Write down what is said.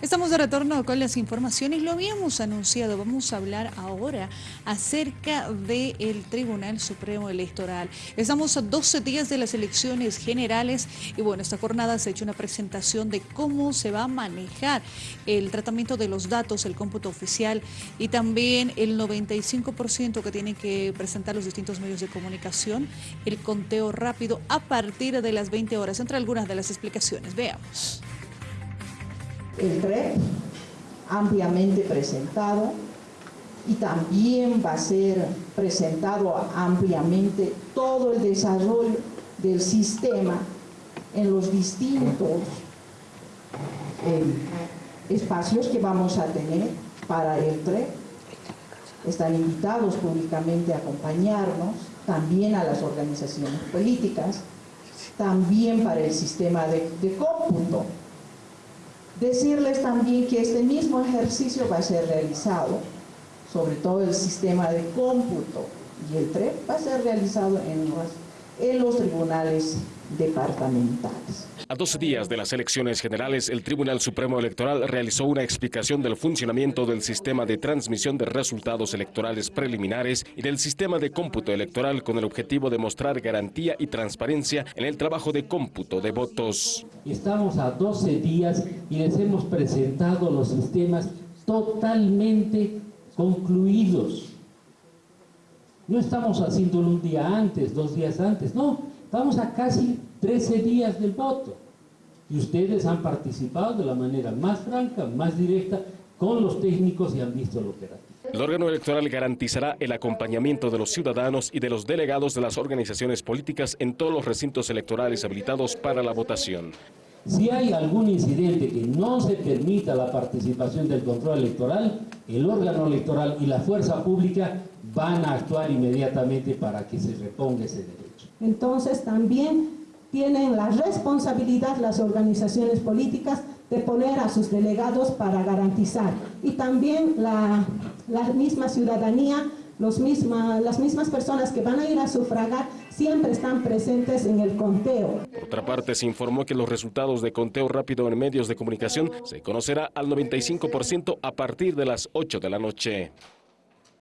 Estamos de retorno con las informaciones, lo habíamos anunciado, vamos a hablar ahora acerca del Tribunal Supremo Electoral. Estamos a 12 días de las elecciones generales y bueno, esta jornada se ha hecho una presentación de cómo se va a manejar el tratamiento de los datos, el cómputo oficial y también el 95% que tienen que presentar los distintos medios de comunicación, el conteo rápido a partir de las 20 horas, entre algunas de las explicaciones. Veamos el TREP ampliamente presentado y también va a ser presentado ampliamente todo el desarrollo del sistema en los distintos eh, espacios que vamos a tener para el TREP. Están invitados públicamente a acompañarnos, también a las organizaciones políticas, también para el sistema de, de cómputo Decirles también que este mismo ejercicio va a ser realizado, sobre todo el sistema de cómputo y el TREP va a ser realizado en los, en los tribunales departamentales. A 12 días de las elecciones generales, el Tribunal Supremo Electoral realizó una explicación del funcionamiento del sistema de transmisión de resultados electorales preliminares y del sistema de cómputo electoral con el objetivo de mostrar garantía y transparencia en el trabajo de cómputo de votos. Estamos a 12 días y les hemos presentado los sistemas totalmente concluidos. No estamos haciéndolo un día antes, dos días antes, no, Estamos a casi 13 días del voto y ustedes han participado de la manera más franca, más directa, con los técnicos y han visto lo operativo. El órgano electoral garantizará el acompañamiento de los ciudadanos y de los delegados de las organizaciones políticas en todos los recintos electorales habilitados para la votación. Si hay algún incidente que no se permita la participación del control electoral, el órgano electoral y la fuerza pública van a actuar inmediatamente para que se reponga ese derecho. Entonces también tienen la responsabilidad las organizaciones políticas de poner a sus delegados para garantizar. Y también la, misma ciudadanía, los las mismas personas que van a ir a sufragar siempre están presentes en el conteo. Por otra parte, se informó que los resultados de conteo rápido en medios de comunicación se conocerá al 95% a partir de las 8 de la noche.